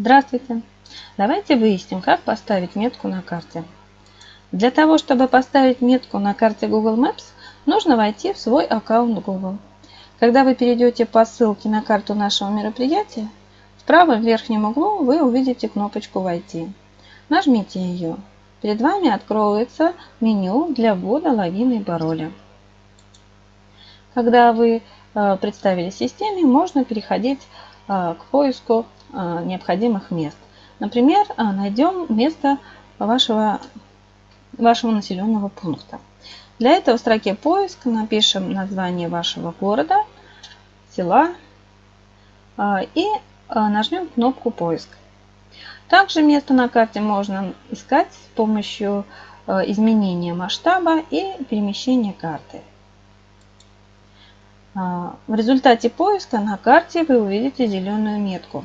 Здравствуйте! Давайте выясним, как поставить метку на карте. Для того, чтобы поставить метку на карте Google Maps, нужно войти в свой аккаунт Google. Когда вы перейдете по ссылке на карту нашего мероприятия, в правом верхнем углу вы увидите кнопочку «Войти». Нажмите ее. Перед вами откроется меню для ввода логина и пароля. Когда вы э, представили системе, можно переходить э, к поиску необходимых мест. Например, найдем место вашего, вашего населенного пункта. Для этого в строке поиск напишем название вашего города, села и нажмем кнопку поиск. Также место на карте можно искать с помощью изменения масштаба и перемещения карты. В результате поиска на карте вы увидите зеленую метку.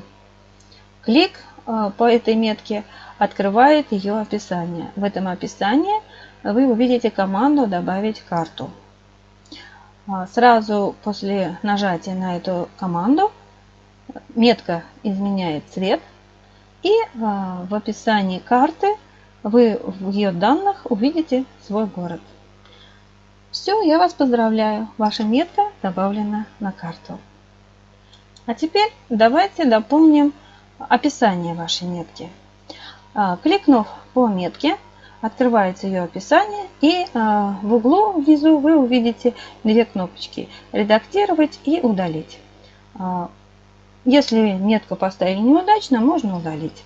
Клик а, по этой метке открывает ее описание. В этом описании вы увидите команду «Добавить карту». А, сразу после нажатия на эту команду метка изменяет цвет и в описании карты вы в ее данных увидите свой город. Все, я вас поздравляю. Ваша метка добавлена на карту. А теперь давайте дополним описание вашей метки. А, кликнув по метке, открывается ее описание и а, в углу внизу вы увидите две кнопочки «Редактировать» и «Удалить». А, если метку поставили неудачно, можно удалить.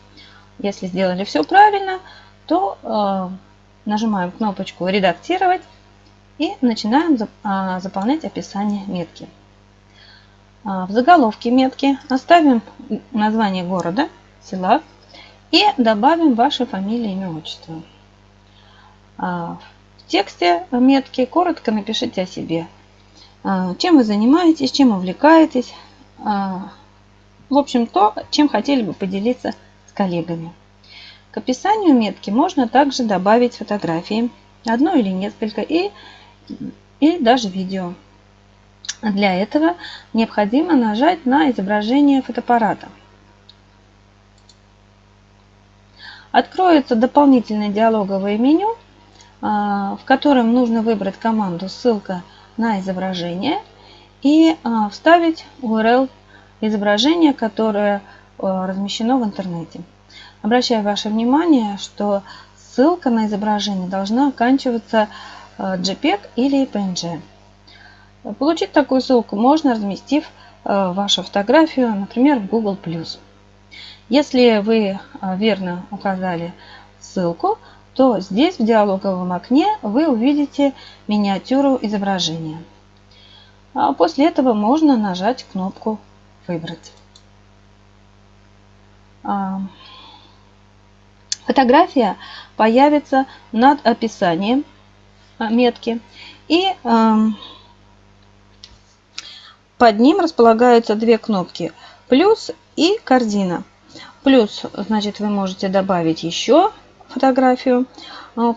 Если сделали все правильно, то нажимаем кнопочку «Редактировать» и начинаем заполнять описание метки. А, в заголовке метки оставим название города, села и добавим ваши фамилии, имя, отчество. А, в тексте метки коротко напишите о себе. Чем вы занимаетесь, чем увлекаетесь. В общем, то, чем хотели бы поделиться с коллегами. К описанию метки можно также добавить фотографии, одну или несколько, и и даже видео. Для этого необходимо нажать на изображение фотоаппарата. Откроется дополнительное диалоговое меню, а, в котором нужно выбрать команду «Ссылка на изображение» и а, вставить URL изображения, которое а, размещено в интернете. Обращаю ваше внимание, что ссылка на изображение должна оканчиваться JPEG или PNG. Получить такую ссылку можно, разместив э, вашу фотографию, например, в Google+. Если вы э, верно указали ссылку, то здесь в диалоговом окне вы увидите миниатюру изображения. А после этого можно нажать кнопку «Выбрать». А, фотография появится над описанием а, метки. И эм, под ним располагаются две кнопки плюс и корзина. Плюс, значит, вы можете добавить еще фотографию. А у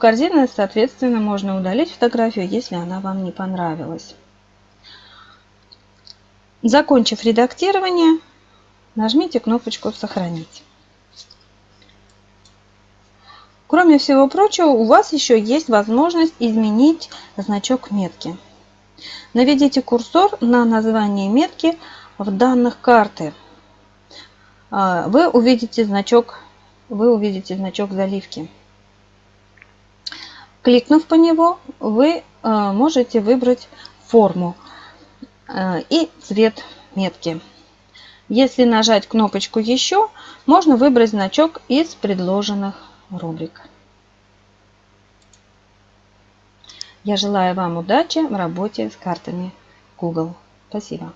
соответственно, можно удалить фотографию, если она вам не понравилась. Закончив редактирование, нажмите кнопочку «Сохранить». Кроме всего прочего, у вас еще есть возможность изменить значок метки. Наведите курсор на название метки в данных карты. А, вы увидите значок, вы увидите значок заливки. Кликнув по него, вы а, можете выбрать форму а, и цвет метки. Если нажать кнопочку «Еще», можно выбрать значок из предложенных рубрик. Я желаю вам удачи в работе с картами Google. Спасибо.